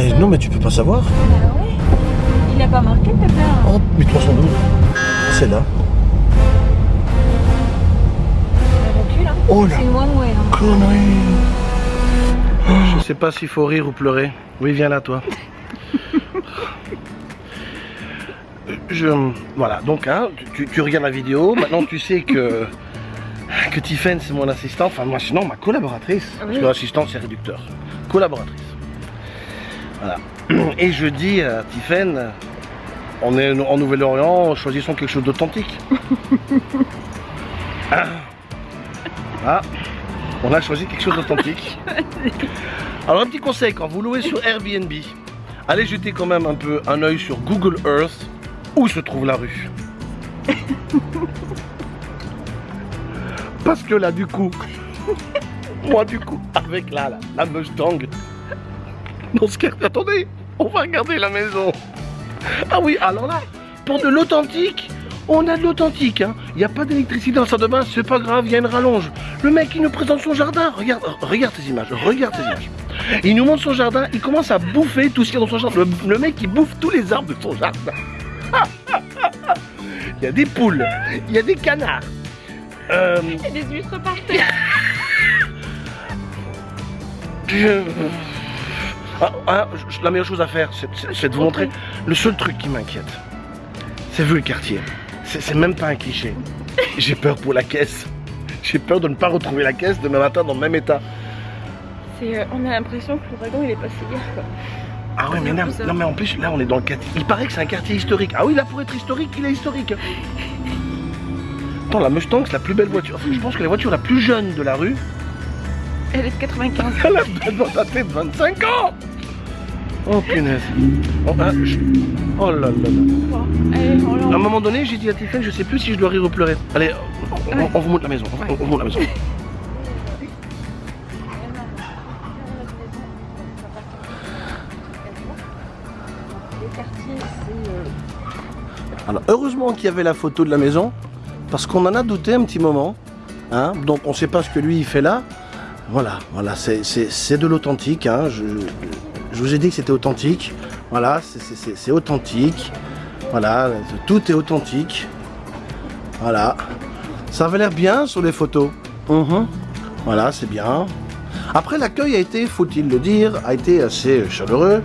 mais non, mais tu peux pas savoir. Ah ouais Il a pas marqué peut-être Oh, 1312. C'est là. recule hein Oh là. C'est une one way hein. Connerie. Je sais pas s'il faut rire ou pleurer. Oui, viens là, toi. Je, voilà, donc hein, tu, tu regardes la vidéo, maintenant tu sais que, que Tiffen c'est mon assistante, enfin moi sinon ma collaboratrice, parce que l'assistante c'est réducteur, collaboratrice. Voilà. Et je dis à Tiffen, on est en Nouvelle-Orient, choisissons quelque chose d'authentique. Ah. Ah, on a choisi quelque chose d'authentique. Alors un petit conseil, quand vous louez sur Airbnb, allez jeter quand même un peu un œil sur Google Earth, où se trouve la rue. Parce que là du coup, moi du coup, avec la, la, la Mustang, dans ce cas, attendez, on va regarder la maison. Ah oui, alors là, pour de l'authentique, on a de l'authentique. hein. Il n'y a pas d'électricité dans la salle de bain, c'est pas grave, il y a une rallonge. Le mec, il nous présente son jardin. Regarde, regarde ces images, regarde ces images. Il nous montre son jardin, il commence à bouffer tout ce qu'il y a dans son jardin. Le, le mec, il bouffe tous les arbres de son jardin. Il y a des poules, il y a des canards. Euh, Il y a des huîtres partout. je- Ah, ah, la meilleure chose à faire, c'est- de vous montrer. Le seul truc qui m'inquiète, c'est vu le quartier. C'est même pas un cliché. J'ai peur pour la caisse. J'ai peur de ne pas retrouver la caisse demain matin dans le même état. Euh, on a l'impression que l'ouragan il est passé hier quoi. Ah ouais, mais non, non, mais en plus, là, on est dans le quartier. Il paraît que c'est un quartier historique. Ah oui, là, pour être historique, il est historique. Attends, la Mustang, c'est la plus belle voiture. Enfin, je pense que la voiture la plus jeune de la rue, Elle est de 95. elle a de 25 ans. Oh, punaise. Oh, ah, je- oh là là là. Bon, allez, on À un moment donné, j'ai dit à Tiffany, je sais plus si je dois rire ou pleurer. Allez, on, vous montre la maison. On, on vous montre la maison. Alors, heureusement qu'il y avait la photo de la maison, parce qu'on en a douté un petit moment. Hein, donc, on ne sait pas ce que lui, il fait là. Voilà, voilà, c'est- de l'authentique. hein, je, je vous ai dit que c'était authentique. Voilà, c'est- authentique. Voilà, tout est authentique. Voilà. Ça avait l'air bien sur les photos. Mhm. Voilà, c'est bien. Après, l'accueil a été, faut-il le dire, a été assez chaleureux.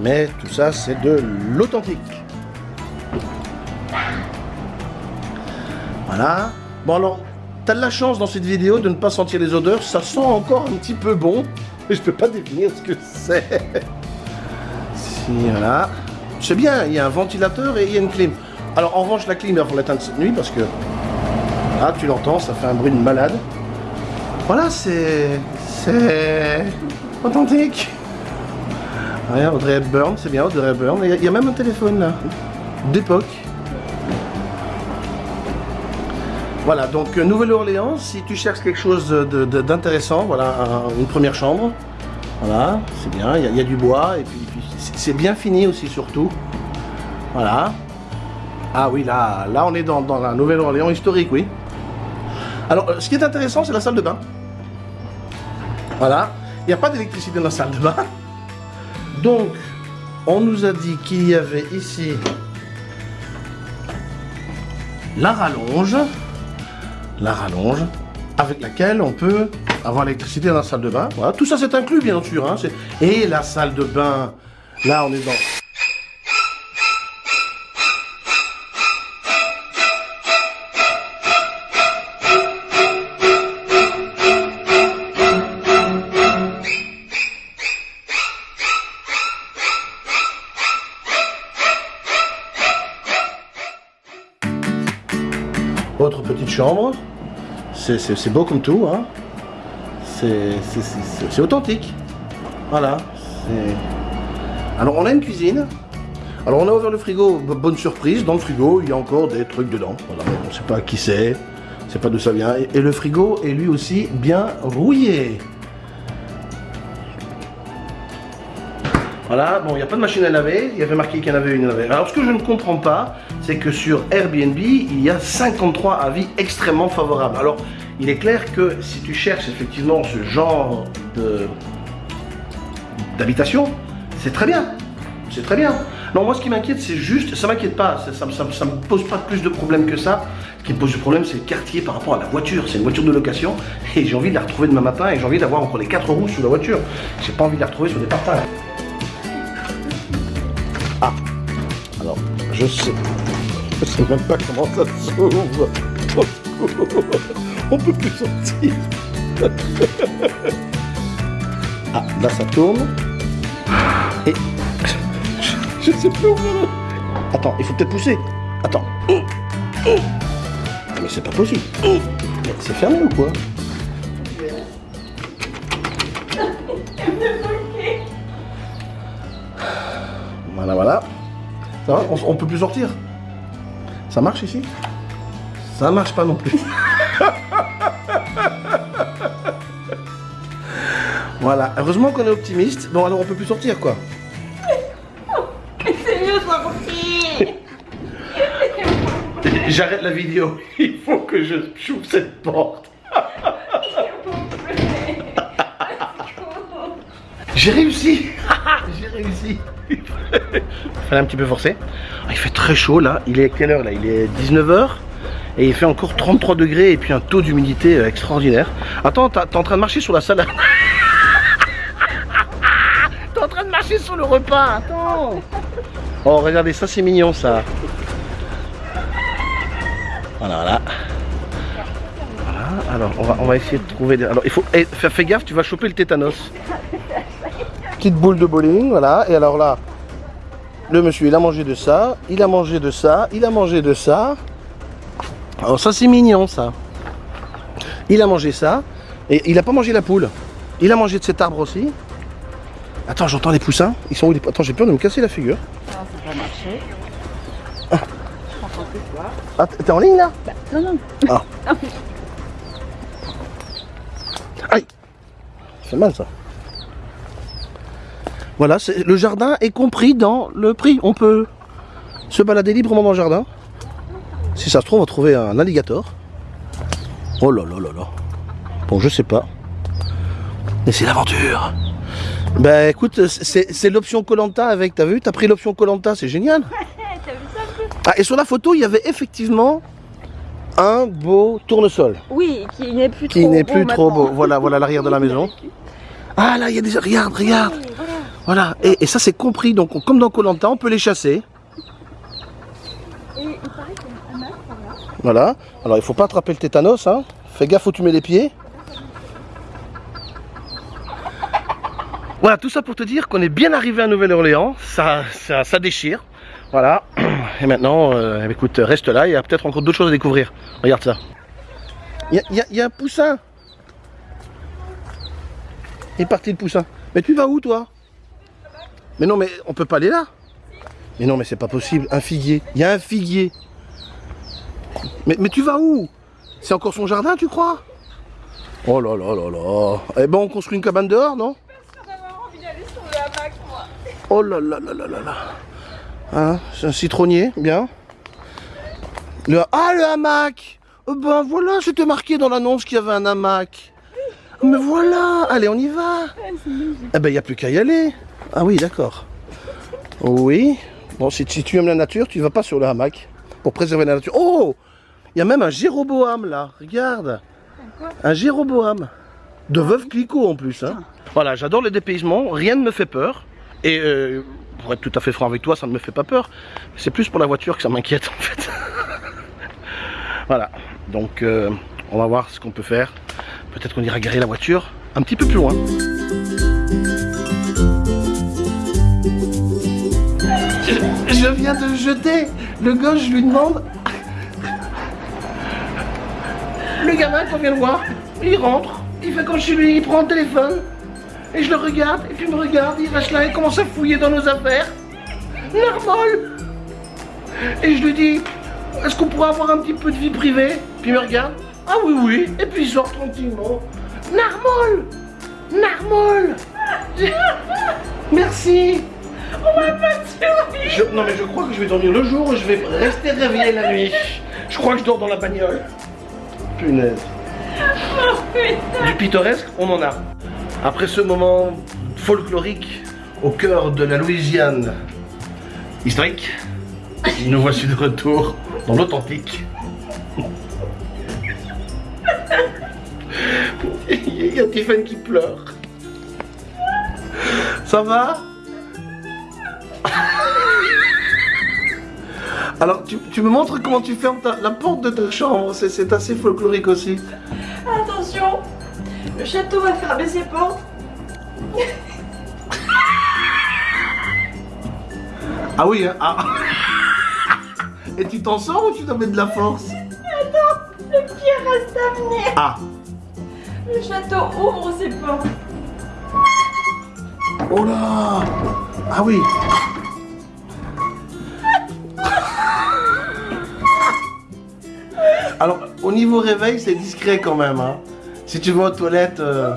Mais tout ça, c'est de l'authentique. Voilà. Bon alors, t'as de la chance dans cette vidéo de ne pas sentir les odeurs. Ça sent encore un petit peu bon. Mais je peux pas définir ce que c'est. Si, voilà. C'est bien, il y a un ventilateur et il y a une clim. Alors en revanche, la clim, il falloir l'éteindre cette nuit parce que... Ah, tu l'entends, ça fait un bruit de malade. Voilà, c'est... C'est... Authentique. Regarde, Audrey Hepburn, c'est bien, Audrey Hepburn. Il y, a même un téléphone là, d'époque. Voilà, donc euh, Nouvelle-Orléans, si tu cherches quelque chose d'intéressant, voilà, un- une première chambre. Voilà, c'est bien, il y, a- du bois, et puis, c'est bien fini aussi surtout. Voilà. Ah oui, là, là on est dans, dans la Nouvelle-Orléans historique, oui. Alors, euh, ce qui est intéressant, c'est la salle de bain. Voilà, il n'y a pas d'électricité dans la salle de bain. Donc, on nous a dit qu'il y avait ici la rallonge, la rallonge, avec laquelle on peut avoir l'électricité dans la salle de bain. Voilà, tout ça c'est inclus bien sûr. hein, et la salle de bain, là on est dans... chambre. C'est- beau comme tout. Hein. C'est authentique. Voilà. Alors on a une cuisine. Alors on a ouvert le frigo, bonne surprise. Dans le frigo, il y a encore des trucs dedans. On ne sait pas qui c'est. On sait pas d'où ça vient. Et le frigo est lui aussi bien rouillé. Voilà, bon, il n'y a pas de machine à laver, il y avait marqué qu'il y en avait une à laver. Alors, ce que je ne comprends pas, c'est que sur Airbnb, il y a 53 avis extrêmement favorables. Alors, il est clair que si tu cherches effectivement ce genre d'habitation, C'est très bien. C'est très bien. Non, moi, ce qui m'inquiète, c'est juste, ça m'inquiète pas, ça, ça, me pose pas plus de problème que ça. Ce qui me pose du problème, c'est le quartier par rapport à la voiture. C'est une voiture de location et j'ai envie de la retrouver demain matin et j'ai envie d'avoir encore les quatre roues sous la voiture. J'ai pas envie de la retrouver sur des partages. Je sais. Je sais même pas comment ça s'ouvre. On peut plus sortir. Ah, là ça tourne. Et je sais plus où Attends, il faut peut-être pousser. Attends. Mais c'est pas possible. C'est fermé ou quoi? Ça va on, on peut plus sortir Ça marche ici? Ça marche pas non plus. voilà, heureusement qu'on est optimiste. Bon, alors on peut plus sortir quoi. C'est mieux sortir J'arrête la vidéo. Il faut que je j'ouvre cette porte. J'ai réussi J'ai réussi fallait un petit peu forcer. Ah, il fait très chaud là. Il est quelle heure là? Il est 19h. Et il fait encore 33 degrés et puis un taux d'humidité euh, extraordinaire. Attends, t'es en train de marcher sur la salade. t'es en train de marcher sur le repas. Attends. Oh, regardez, ça c'est mignon ça. Voilà, voilà. Alors on va, on va essayer de trouver des... Alors il faut... eh, fais gaffe, tu vas choper le tétanos. Petite boule de bowling, voilà. Et alors là, le monsieur, il a mangé de ça, il a mangé de ça, il a mangé de ça. Alors ça c'est mignon ça. Il a mangé ça, et il a pas mangé la poule. Il a mangé de cet arbre aussi. Attends, j'entends les poussins. Ils sont où les... Attends, j'ai peur de me casser la figure. Non, ça va marcher. Ah, t'es en ligne là? Non, non. Ah. Aïe C'est mal ça. Voilà, le jardin est compris dans le prix. On peut se balader librement dans le jardin. Si ça se trouve, on va trouver un alligator. Oh là là là là. Bon, je sais pas. Mais c'est l'aventure. Bah écoute, c'est l'option Colanta avec, t'as vu T'as pris l'option Colanta, c'est génial. T'as vu ça un peu? Ah, et sur la photo, il y avait effectivement un beau tournesol. Oui, qui n'est plus Qui trop n'est beau plus trop beau. Voilà, voilà l'arrière de la maison. Ah là, il y a des... Regarde, regarde. Voilà. Et, et ça, c'est compris. Donc, on- comme dans Colanta, on peut les chasser. Et il paraît qu'il y a un masque par là. Voilà. Alors, il faut pas attraper le tétanos. Hein. Fais gaffe où tu mets les pieds. Voilà, tout ça pour te dire qu'on est bien arrivé à Nouvelle-Orléans. Ça, ça, ça déchire. Voilà. Et maintenant, euh, écoute, reste là. Il y a peut-être encore d'autres choses à découvrir. Regarde ça. Il y y a un poussin. Il est parti le poussin. Mais tu vas où toi? Mais non, mais on peut pas aller là. Mais non, mais c'est pas possible. Un figuier. Il y a un figuier. Mais, mais tu vas où? C'est encore son jardin, tu crois? Oh là là là là. Eh ben, on construit une cabane dehors, non? Envie d'aller sur le hamac, moi. Oh là là là là là là. Hein, c'est un citronnier, bien. Le, ah, le hamac Oh Ben voilà, c'était marqué dans l'annonce qu'il y avait un hamac. Mais voilà, allez, on y va. Eh ben, il n'y a plus qu'à y aller. Ah oui, d'accord. Oui. Bon, si, tu aimes la nature, tu vas pas sur le hamac pour préserver la nature. Oh Il y a même un Jéroboam là, regarde. Un Jéroboam. De Veuve Clicquot en plus. Hein. Voilà, j'adore le dépaysement, rien ne me fait peur. Et euh, pour être tout à fait franc avec toi, ça ne me fait pas peur. C'est plus pour la voiture que ça m'inquiète en fait. voilà, donc euh, on va voir ce qu'on peut faire. Peut-être qu'on ira garer la voiture un petit peu plus loin. Je, viens de jeter. Le gosse, je lui demande. Le gamin qu'on vient de voir, il rentre, il fait comme chez lui, il prend le téléphone. Et je le regarde, et puis il me regarde, il reste là, il commence à fouiller dans nos affaires. Normal Et je lui dis, est-ce qu'on pourrait avoir un petit peu de vie privée? Puis il me regarde, ah oui, oui, et puis il sort tranquillement. Narmol Narmol Merci je, Non mais je crois que je vais dormir le jour et je vais rester réveillé la nuit. Je crois que je dors dans la bagnole. Punaise. Du pittoresque, on en a. Après ce moment folklorique, au cœur de la Louisiane historique. Nous voici de retour dans l'authentique. Il y a Tiffany qui pleure. Ça va? Alors, tu, tu me montres comment tu fermes ta- la porte de ta chambre. C'est- assez folklorique aussi. Attention Le château va fermer ses portes. Ah oui, hein, ah. Et tu t'en sors ou tu dois mettre de la force? Le pire reste à venir. Ah, Le château ouvre ses portes. oh là Ah oui Alors, au niveau réveil, c'est discret quand même. Hein. Si tu vas aux toilettes, euh,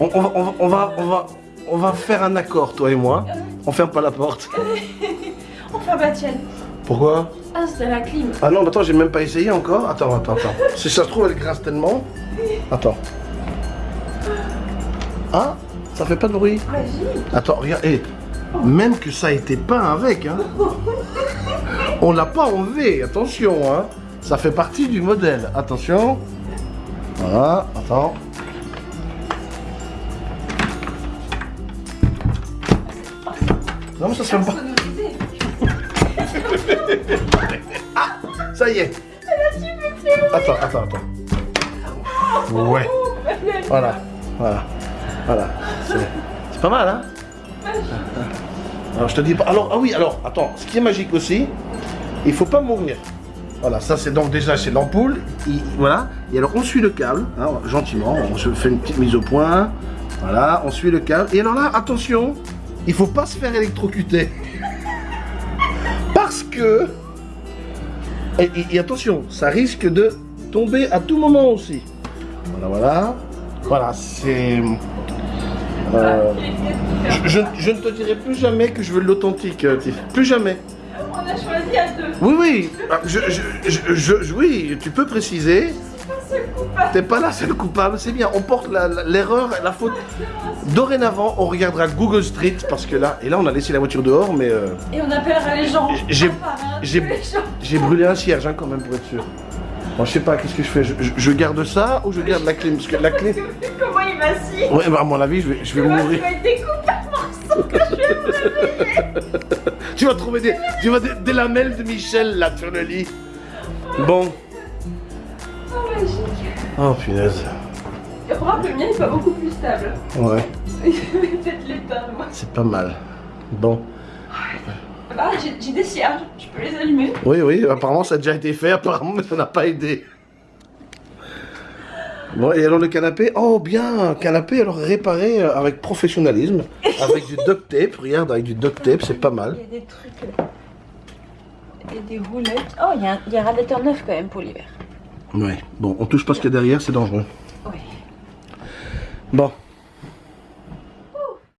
on, on va, on, va, on, va, on, va, on va faire un accord, toi et moi. On ferme pas la porte. Enfin bah tienne. Pourquoi? Ah c'est la clim. Ah non, attends, j'ai même pas essayé encore. Attends, attends, attends. Si ça se trouve, elle grince tellement. Attends. Ah, ça fait pas de bruit. Vas-y. Attends, regarde, même que ça a été peint avec, hein. On l'a pas enlevé, attention, hein. Ça fait partie du modèle. Attention. Voilà, attends. Non, mais ça se fait pas. Ça y est. Attends, attends, attends. Ouais. Voilà, voilà, voilà. C'est c'est pas mal, hein Alors je te dis pas. Alors, ah oui, alors, attends, ce qui est magique aussi, il faut pas mourir. Voilà, ça c'est donc déjà c'est l'ampoule. Il- Voilà. Et alors on suit le câble, hein, gentiment. On se fait une petite mise au point. Voilà, on suit le câble. Et alors là, attention, il faut pas se faire électrocuter. Parce que. Et, attention, ça risque de tomber à tout moment aussi. Voilà, voilà. Voilà, c'est. euh, je, ne te dirai plus jamais que je veux l'authentique, euh. Plus jamais. On a choisi à deux. Oui, oui. Ah, Je, je, je- oui, tu peux préciser. T'es pas là, c'est le coupable. C'est bien. On porte la- la- l'erreur, la, faute. Dorénavant, on regardera Google Street parce que là, et là, on a laissé la voiture dehors, mais euh, Et on appellera les gens. J'ai- j'ai brûlé un cierge hein, quand même pour être sûr. Bon, je sais pas, qu'est-ce que je fais? Je, je- je garde ça ou je garde la clé? Parce que la clé. Comment il vacille Ouais, bah, à mon avis, je vais, je vais Tu vas mourir. être découpé morceaux que. Tu vas trouver des, tu vas des, des lamelles de Michel là sur le lit. Bon. Oh magique. Oh punaise. Remarque, le mien est pas beaucoup plus stable. Ouais, peut-être l'éteindre moi. c'est pas mal. Bon. Ah, j'ai j'ai des cierges, je peux les allumer. Oui, oui, apparemment ça a déjà été fait, apparemment, mais ça n'a pas aidé. Bon, et alors le canapé? Oh, bien, canapé alors réparé euh, avec professionnalisme, avec du duct tape, regarde, avec du duct tape, c'est pas mal. Il y a des trucs. Et des roulettes. Oh, il y, a un- il y a un radiateur neuf quand même pour l'hiver. Ouais, bon, on touche pas ce qu'il y a derrière, c'est dangereux. Oui. Bon,